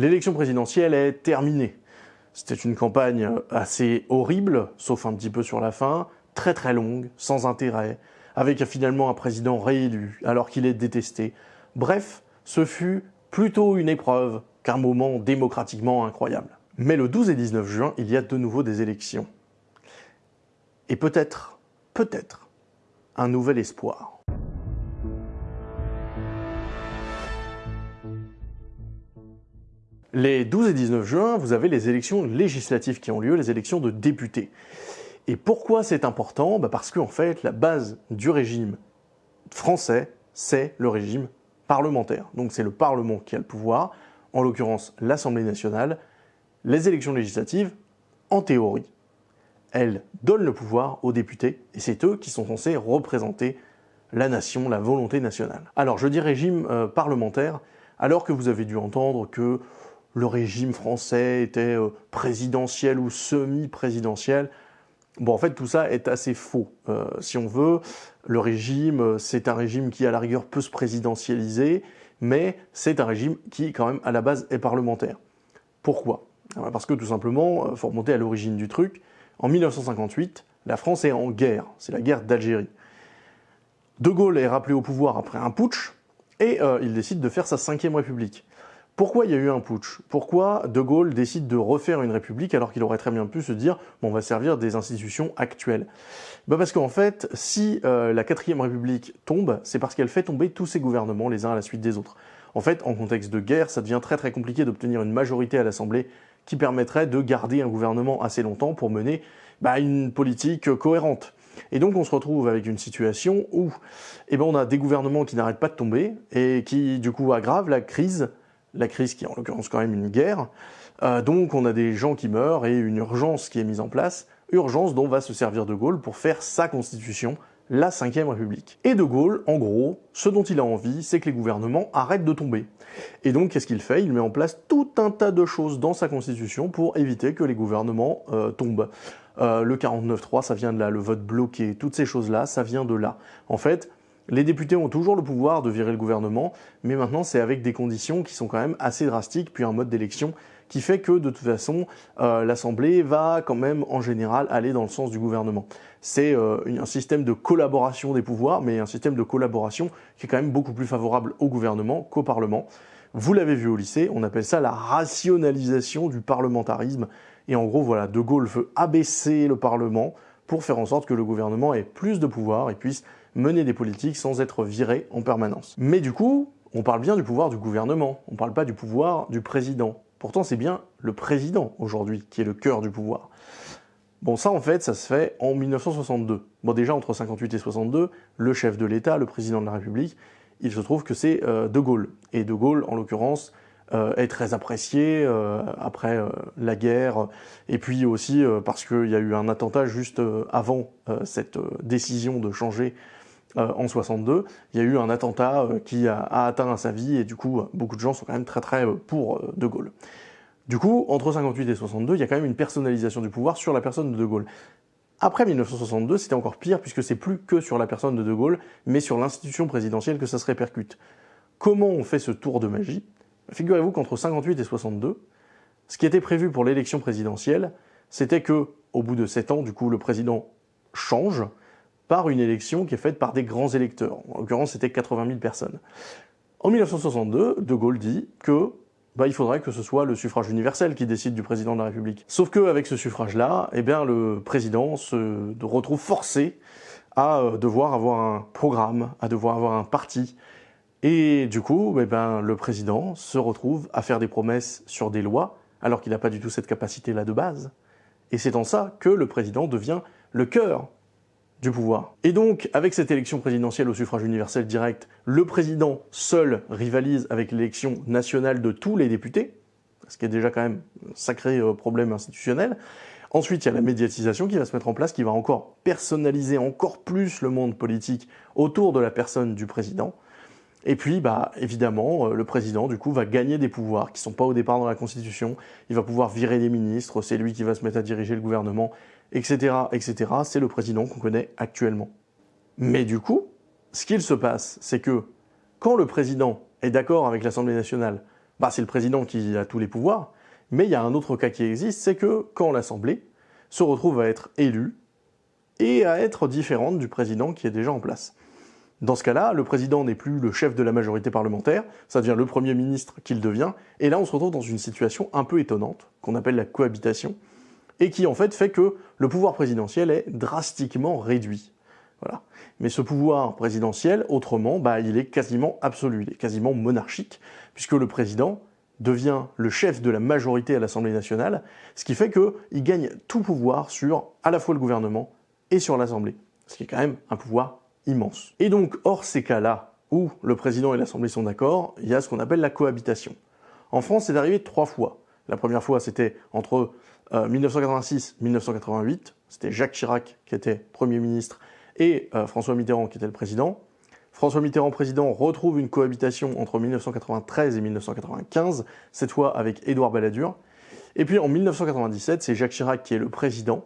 l'élection présidentielle est terminée. C'était une campagne assez horrible, sauf un petit peu sur la fin, très très longue, sans intérêt, avec finalement un président réélu alors qu'il est détesté. Bref, ce fut plutôt une épreuve qu'un moment démocratiquement incroyable. Mais le 12 et 19 juin, il y a de nouveau des élections. Et peut-être, peut-être, un nouvel espoir. Les 12 et 19 juin, vous avez les élections législatives qui ont lieu, les élections de députés. Et pourquoi c'est important? Bah Parce qu'en fait, la base du régime français, c'est le régime parlementaire. Donc c'est le Parlement qui a le pouvoir, en l'occurrence l'Assemblée nationale. Les élections législatives, en théorie, elles donnent le pouvoir aux députés, et c'est eux qui sont censés représenter la nation, la volonté nationale. Alors je dis régime euh, parlementaire, alors que vous avez dû entendre que le régime français était euh, présidentiel ou semi-présidentiel. Bon, en fait, tout ça est assez faux. Euh, si on veut, le régime, euh, c'est un régime qui, à la rigueur, peut se présidentialiser, mais c'est un régime qui, quand même, à la base, est parlementaire. Pourquoi? Parce que, tout simplement, il faut remonter à l'origine du truc. En 1958, la France est en guerre. C'est la guerre d'Algérie. De Gaulle est rappelé au pouvoir après un putsch, et il décide de faire sa cinquième république. Pourquoi il y a eu un putsch? Pourquoi De Gaulle décide de refaire une république alors qu'il aurait très bien pu se dire bon, on va servir des institutions actuelles? Bah Parce qu'en fait, si euh, la quatrième république tombe, c'est parce qu'elle fait tomber tous ses gouvernements les uns à la suite des autres. En fait, en contexte de guerre, ça devient très très compliqué d'obtenir une majorité à l'Assemblée qui permettrait de garder un gouvernement assez longtemps pour mener bah, une politique cohérente. Et donc on se retrouve avec une situation où eh ben, on a des gouvernements qui n'arrêtent pas de tomber et qui du coup aggravent la crise la crise qui est en l'occurrence quand même une guerre. Euh, donc on a des gens qui meurent et une urgence qui est mise en place, urgence dont va se servir De Gaulle pour faire sa constitution, la Ve République. Et De Gaulle, en gros, ce dont il a envie, c'est que les gouvernements arrêtent de tomber. Et donc qu'est-ce qu'il fait? Il met en place tout un tas de choses dans sa constitution pour éviter que les gouvernements euh, tombent. Euh, le 49-3, ça vient de là, le vote bloqué, toutes ces choses-là, ça vient de là. En fait, les députés ont toujours le pouvoir de virer le gouvernement, mais maintenant c'est avec des conditions qui sont quand même assez drastiques, puis un mode d'élection qui fait que de toute façon euh, l'Assemblée va quand même en général aller dans le sens du gouvernement. C'est euh, un système de collaboration des pouvoirs, mais un système de collaboration qui est quand même beaucoup plus favorable au gouvernement qu'au Parlement. Vous l'avez vu au lycée, on appelle ça la rationalisation du parlementarisme. Et en gros, voilà, De Gaulle veut abaisser le Parlement pour faire en sorte que le gouvernement ait plus de pouvoir et puisse mener des politiques sans être viré en permanence. Mais du coup, on parle bien du pouvoir du gouvernement, on ne parle pas du pouvoir du président. Pourtant, c'est bien le président aujourd'hui qui est le cœur du pouvoir. Bon, ça en fait, ça se fait en 1962. Bon, déjà entre 58 et 62, le chef de l'État, le président de la République, il se trouve que c'est euh, De Gaulle. Et De Gaulle, en l'occurrence, euh, est très apprécié euh, après la guerre, et puis aussi parce qu'il y a eu un attentat juste avant cette décision de changer euh, en 62, il y a eu un attentat euh, qui a, atteint sa vie et du coup beaucoup de gens sont quand même très très euh, pour De Gaulle. Du coup, entre 58 et 62, il y a quand même une personnalisation du pouvoir sur la personne de De Gaulle. Après 1962, c'était encore pire puisque c'est plus que sur la personne de De Gaulle, mais sur l'institution présidentielle que ça se répercute. Comment on fait ce tour de magie? Figurez-vous qu'entre 58 et 62, ce qui était prévu pour l'élection présidentielle, c'était que, au bout de 7 ans, du coup, le président change, par une élection qui est faite par des grands électeurs. En l'occurrence, c'était 80 000 personnes. En 1962, De Gaulle dit que bah, il faudrait que ce soit le suffrage universel qui décide du président de la République. Sauf qu'avec ce suffrage-là, eh bien, le président se retrouve forcé à euh, devoir avoir un programme, à devoir avoir un parti. Et du coup, eh le président se retrouve à faire des promesses sur des lois, alors qu'il n'a pas du tout cette capacité-là de base. Et c'est en ça que le président devient le cœur du pouvoir. Et donc, avec cette élection présidentielle au suffrage universel direct, le président seul rivalise avec l'élection nationale de tous les députés, ce qui est déjà quand même un sacré euh, problème institutionnel. Ensuite, il y a la médiatisation qui va se mettre en place, qui va encore personnaliser encore plus le monde politique autour de la personne du président. Et puis, bah, évidemment, euh, le président, du coup, va gagner des pouvoirs qui sont pas au départ dans la Constitution. Il va pouvoir virer des ministres, c'est lui qui va se mettre à diriger le gouvernement, etc., etc. C'est le président qu'on connaît actuellement. Mais du coup, ce qu'il se passe, c'est que quand le président est d'accord avec l'Assemblée nationale bah, c'est le président qui a tous les pouvoirs, mais il y a un autre cas qui existe, c'est que quand l'Assemblée se retrouve à être élue et à être différente du président qui est déjà en place. Dans ce cas-là, le président n'est plus le chef de la majorité parlementaire, ça devient le Premier ministre qu'il devient, et là on se retrouve dans une situation un peu étonnante, qu'on appelle la cohabitation, et qui en fait fait que le pouvoir présidentiel est drastiquement réduit. Voilà. Mais ce pouvoir présidentiel, autrement, bah, il est quasiment absolu, il est quasiment monarchique, puisque le président devient le chef de la majorité à l'Assemblée nationale, ce qui fait qu'il gagne tout pouvoir sur à la fois le gouvernement et sur l'Assemblée, ce qui est quand même un pouvoir immense. Et donc, hors ces cas-là, où le président et l'Assemblée sont d'accord, il y a ce qu'on appelle la cohabitation. En France, c'est arrivé trois fois. La première fois, c'était entre 1986 euh, 1988, c'était Jacques Chirac qui était Premier ministre et euh, François Mitterrand qui était le président. François Mitterrand, président, retrouve une cohabitation entre 1993 et 1995, cette fois avec Édouard Balladur. Et puis en 1997, c'est Jacques Chirac qui est le président,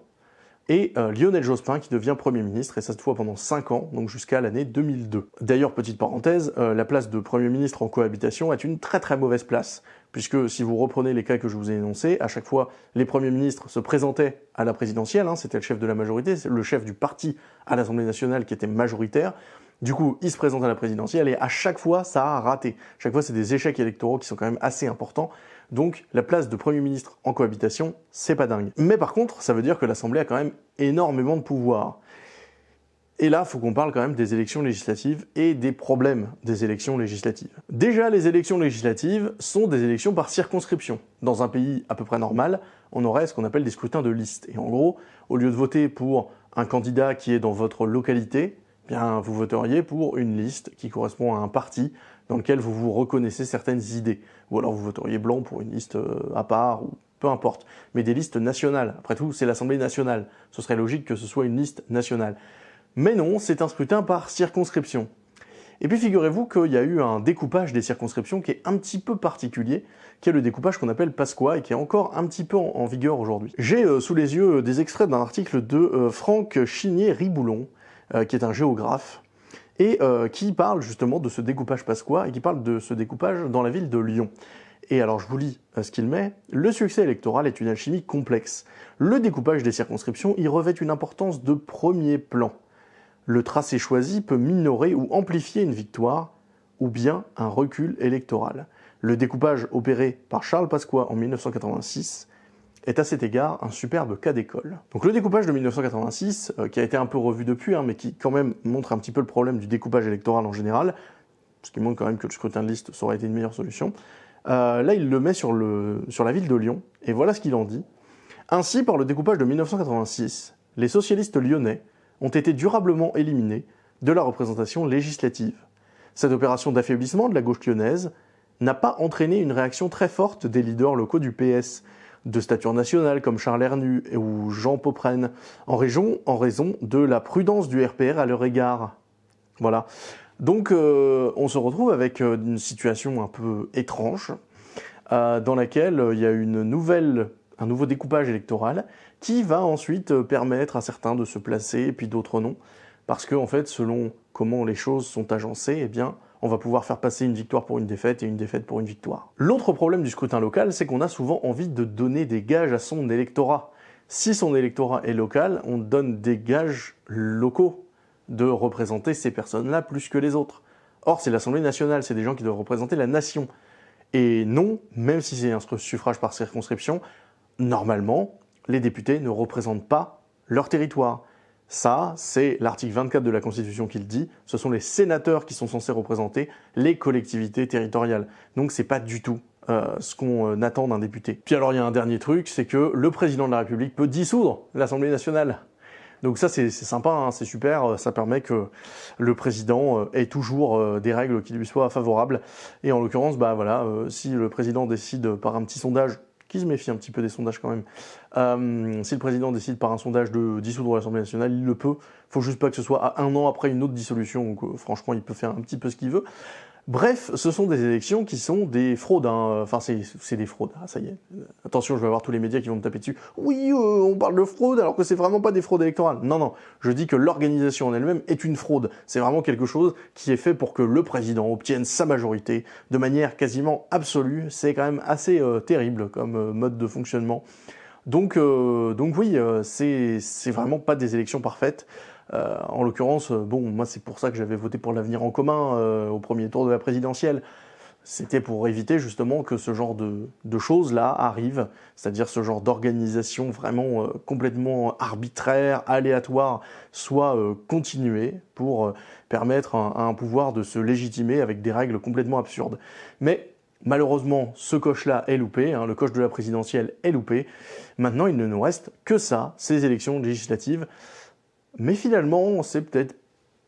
et euh, Lionel Jospin qui devient Premier ministre, et cette fois pendant 5 ans, donc jusqu'à l'année 2002. D'ailleurs, petite parenthèse, euh, la place de Premier ministre en cohabitation est une très très mauvaise place, puisque si vous reprenez les cas que je vous ai énoncés, à chaque fois, les premiers ministres se présentaient à la présidentielle, hein, c'était le chef de la majorité, le chef du parti à l'Assemblée nationale qui était majoritaire, du coup, il se présente à la présidentielle et à chaque fois, ça a raté. Chaque fois, c'est des échecs électoraux qui sont quand même assez importants. Donc la place de Premier ministre en cohabitation, c'est pas dingue. Mais par contre, ça veut dire que l'Assemblée a quand même énormément de pouvoir. Et là, faut qu'on parle quand même des élections législatives et des problèmes des élections législatives. Déjà, les élections législatives sont des élections par circonscription. Dans un pays à peu près normal, on aurait ce qu'on appelle des scrutins de liste. Et en gros, au lieu de voter pour un candidat qui est dans votre localité, eh bien, vous voteriez pour une liste qui correspond à un parti dans lequel vous vous reconnaissez certaines idées. Ou alors vous voteriez blanc pour une liste euh, à part, ou peu importe. Mais des listes nationales. Après tout, c'est l'Assemblée nationale. Ce serait logique que ce soit une liste nationale. Mais non, c'est un scrutin par circonscription. Et puis figurez-vous qu'il y a eu un découpage des circonscriptions qui est un petit peu particulier, qui est le découpage qu'on appelle Pasqua et qui est encore un petit peu en, vigueur aujourd'hui. J'ai euh, sous les yeux des extraits d'un article de euh, Franck Chinier-Riboulon, qui est un géographe, et euh, qui parle justement de ce découpage pasquois et qui parle de ce découpage dans la ville de Lyon. Et alors je vous lis euh, ce qu'il met. Le succès électoral est une alchimie complexe. Le découpage des circonscriptions y revêt une importance de premier plan. Le tracé choisi peut minorer ou amplifier une victoire ou bien un recul électoral. Le découpage opéré par Charles Pasqua en 1986 est à cet égard un superbe cas d'école. Donc le découpage de 1986, euh, qui a été un peu revu depuis, hein, mais qui quand même montre un petit peu le problème du découpage électoral en général, ce qui montre quand même que le scrutin de liste, aurait été une meilleure solution. Euh, là, il le met sur, le, sur la ville de Lyon, et voilà ce qu'il en dit. Ainsi, par le découpage de 1986, les socialistes lyonnais ont été durablement éliminés de la représentation législative. Cette opération d'affaiblissement de la gauche lyonnaise n'a pas entraîné une réaction très forte des leaders locaux du PS, de stature nationale comme Charles Hernu ou Jean Popren en région en raison de la prudence du RPR à leur égard. Voilà. Donc euh, on se retrouve avec euh, une situation un peu étrange euh, dans laquelle il y a une nouvelle, un nouveau découpage électoral qui va ensuite permettre à certains de se placer et puis d'autres non. Parce que en fait, selon comment les choses sont agencées, eh bien, on va pouvoir faire passer une victoire pour une défaite et une défaite pour une victoire. L'autre problème du scrutin local, c'est qu'on a souvent envie de donner des gages à son électorat. Si son électorat est local, on donne des gages locaux de représenter ces personnes-là plus que les autres. Or, c'est l'Assemblée nationale, c'est des gens qui doivent représenter la nation. Et non, même si c'est un suffrage par circonscription, normalement, les députés ne représentent pas leur territoire. Ça, c'est l'article 24 de la Constitution qui le dit. Ce sont les sénateurs qui sont censés représenter les collectivités territoriales. Donc c'est pas du tout euh, ce qu'on euh, attend d'un député. Puis alors il y a un dernier truc, c'est que le président de la République peut dissoudre l'Assemblée nationale. Donc ça c'est sympa, hein, c'est super, ça permet que le président ait toujours des règles qui lui soient favorables. Et en l'occurrence, bah voilà, si le président décide par un petit sondage méfie un petit peu des sondages quand même. Euh, si le président décide par un sondage de dissoudre l'Assemblée nationale, il le peut. Il faut juste pas que ce soit à un an après une autre dissolution. Donc, euh, franchement, il peut faire un petit peu ce qu'il veut. Bref, ce sont des élections qui sont des fraudes. Hein. Enfin, c'est des fraudes. Ah, ça y est. Attention, je vais avoir tous les médias qui vont me taper dessus. Oui, euh, on parle de fraude alors que c'est vraiment pas des fraudes électorales. Non, non. Je dis que l'organisation en elle-même est une fraude. C'est vraiment quelque chose qui est fait pour que le président obtienne sa majorité de manière quasiment absolue. C'est quand même assez euh, terrible comme euh, mode de fonctionnement. Donc, donc oui, c'est vraiment pas des élections parfaites. Euh, en l'occurrence, euh, bon, moi c'est pour ça que j'avais voté pour l'avenir en commun euh, au premier tour de la présidentielle. C'était pour éviter justement que ce genre de, choses-là arrivent, c'est-à-dire ce genre d'organisation vraiment complètement arbitraire, aléatoire, soit continuée pour permettre à, un pouvoir de se légitimer avec des règles complètement absurdes. Mais malheureusement, ce coche-là est loupé, hein, le coche de la présidentielle est loupé. Maintenant, il ne nous reste que ça, ces élections législatives. Mais finalement, c'est peut-être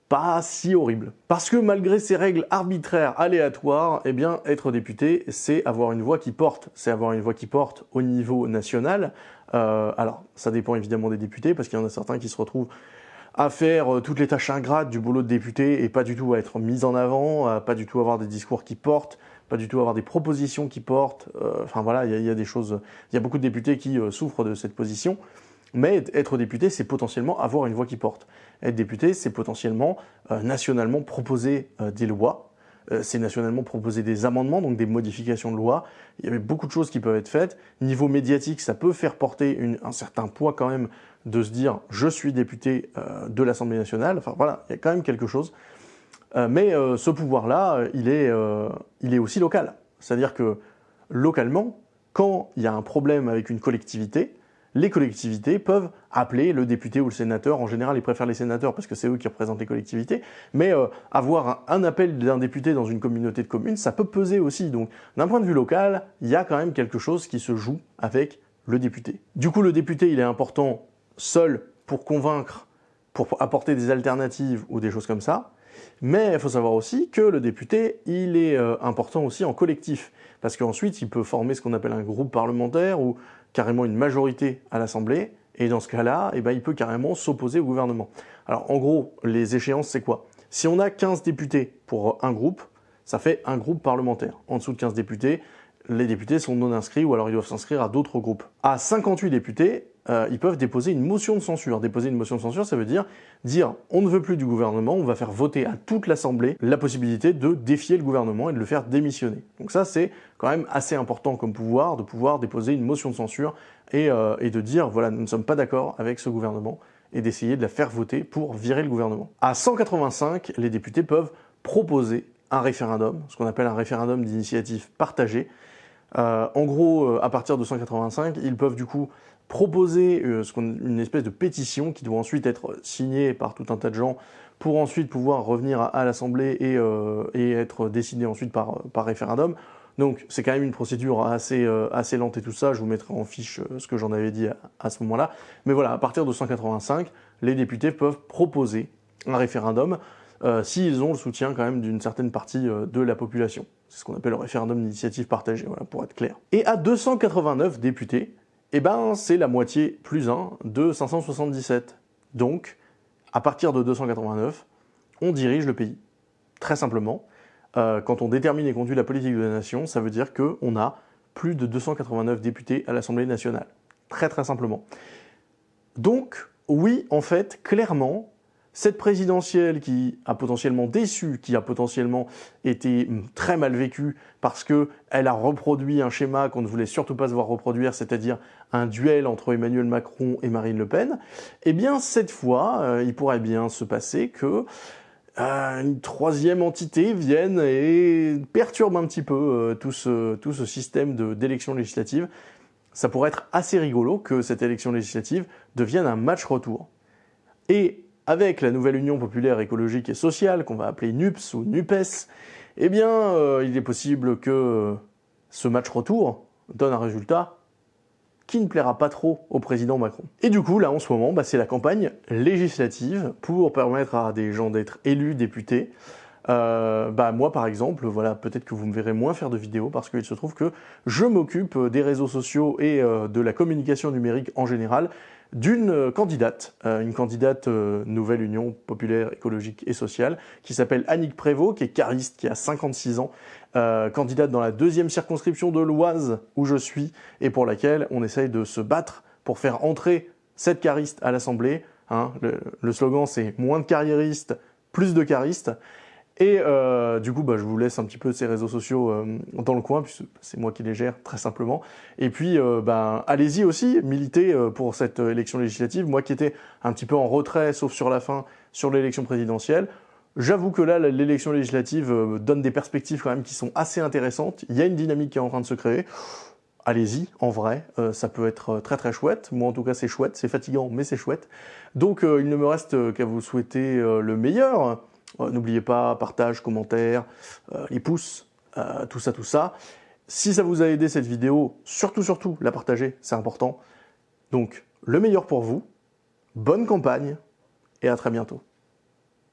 pas si horrible. Parce que malgré ces règles arbitraires, aléatoires, eh bien, être député, c'est avoir une voix qui porte. C'est avoir une voix qui porte au niveau national. Euh, alors, ça dépend évidemment des députés, parce qu'il y en a certains qui se retrouvent à faire euh, toutes les tâches ingrates du boulot de député et pas du tout à être mis en avant, pas du tout avoir des discours qui portent, pas du tout avoir des propositions qui portent. Euh, enfin voilà, il y, a des choses. Il y a beaucoup de députés qui souffrent de cette position. Mais être député, c'est potentiellement avoir une voix qui porte. Être député, c'est potentiellement euh, nationalement proposer euh, des lois, euh, c'est nationalement proposer des amendements, donc des modifications de loi. Il y avait beaucoup de choses qui peuvent être faites. Niveau médiatique, ça peut faire porter un certain poids quand même de se dire je suis député de l'Assemblée nationale. Enfin voilà, il y a quand même quelque chose. mais ce pouvoir-là, il, il est aussi local. C'est-à-dire que localement, quand il y a un problème avec une collectivité, les collectivités peuvent appeler le député ou le sénateur. En général, ils préfèrent les sénateurs parce que c'est eux qui représentent les collectivités. Mais euh, avoir un, appel d'un député dans une communauté de communes, ça peut peser aussi. Donc, d'un point de vue local, il y a quand même quelque chose qui se joue avec le député. Du coup, le député, il est important seul pour convaincre, pour apporter des alternatives ou des choses comme ça. Mais il faut savoir aussi que le député, il est euh, important aussi en collectif, parce qu'ensuite, il peut former ce qu'on appelle un groupe parlementaire ou carrément une majorité à l'Assemblée, et dans ce cas-là, eh ben, il peut carrément s'opposer au gouvernement. Alors en gros, les échéances, c'est quoi? Si on a 15 députés pour un groupe, ça fait un groupe parlementaire. En dessous de 15 députés, les députés sont non inscrits ou alors ils doivent s'inscrire à d'autres groupes. À 58 députés, euh, ils peuvent déposer une motion de censure. Déposer une motion de censure, ça veut dire dire on ne veut plus du gouvernement, on va faire voter à toute l'Assemblée la possibilité de défier le gouvernement et de le faire démissionner. Donc ça, c'est quand même assez important comme pouvoir, de pouvoir déposer une motion de censure et, euh, et de dire voilà, nous ne sommes pas d'accord avec ce gouvernement et d'essayer de la faire voter pour virer le gouvernement. À 185, les députés peuvent proposer un référendum, ce qu'on appelle un référendum d'initiative partagée. Euh, en gros, à partir de 185, ils peuvent du coup proposer euh, une espèce de pétition qui doit ensuite être signée par tout un tas de gens pour ensuite pouvoir revenir à, l'Assemblée euh, et, être décidée ensuite par, référendum. Donc c'est quand même une procédure assez, euh, assez lente et tout ça, je vous mettrai en fiche ce que j'en avais dit à, ce moment-là. Mais voilà, à partir de 185, les députés peuvent proposer un référendum s'ils ont le soutien quand même d'une certaine partie de la population. C'est ce qu'on appelle le référendum d'initiative partagée, voilà, pour être clair. Et à 289 députés, eh ben, c'est la moitié plus 1 de 577. Donc, à partir de 289, on dirige le pays. Très simplement, euh, quand on détermine et conduit la politique de la nation, ça veut dire qu'on a plus de 289 députés à l'Assemblée nationale. Très très simplement. Donc, oui, en fait, clairement, cette présidentielle qui a potentiellement déçu, qui a potentiellement été très mal vécue parce qu'elle a reproduit un schéma qu'on ne voulait surtout pas se voir reproduire, c'est-à-dire un duel entre Emmanuel Macron et Marine Le Pen, eh bien cette fois, euh, il pourrait bien se passer que euh, une troisième entité vienne et perturbe un petit peu euh, tout, ce, tout ce système d'élection législative. Ça pourrait être assez rigolo que cette élection législative devienne un match retour. Et avec la nouvelle Union populaire écologique et sociale, qu'on va appeler NUPS ou NUPES, eh bien, euh, il est possible que ce match retour donne un résultat qui ne plaira pas trop au président Macron. Et du coup, là, en ce moment, bah, c'est la campagne législative pour permettre à des gens d'être élus députés. Euh, bah moi par exemple, voilà, peut-être que vous me verrez moins faire de vidéos parce qu'il se trouve que je m'occupe des réseaux sociaux et euh, de la communication numérique en général d'une candidate, euh, une candidate Nouvelle Union Populaire, Écologique et Sociale, qui s'appelle Annick Prévost, qui est cariste, qui a 56 ans, candidate dans la deuxième circonscription de l'Oise où je suis, et pour laquelle on essaye de se battre pour faire entrer cette cariste à l'Assemblée. Hein. Le, le, slogan c'est moins de carriéristes, plus de caristes. Et euh, du coup, bah, je vous laisse un petit peu ces réseaux sociaux euh, dans le coin, puisque c'est moi qui les gère très simplement. Et puis, euh, ben, allez-y aussi, militez pour cette élection législative. Moi qui étais un petit peu en retrait, sauf sur la fin, sur l'élection présidentielle, j'avoue que là, l'élection législative donne des perspectives quand même qui sont assez intéressantes. Il y a une dynamique qui est en train de se créer. Allez-y, en vrai, ça peut être très très chouette. Moi en tout cas c'est chouette, c'est fatigant mais c'est chouette. Donc il ne me reste qu'à vous souhaiter le meilleur. Euh, n'oubliez pas, partage, commentaire, euh, les pouces, euh, tout ça, tout ça. Si ça vous a aidé cette vidéo, surtout, surtout, la partager, c'est important. Donc, le meilleur pour vous, bonne campagne, et à très bientôt.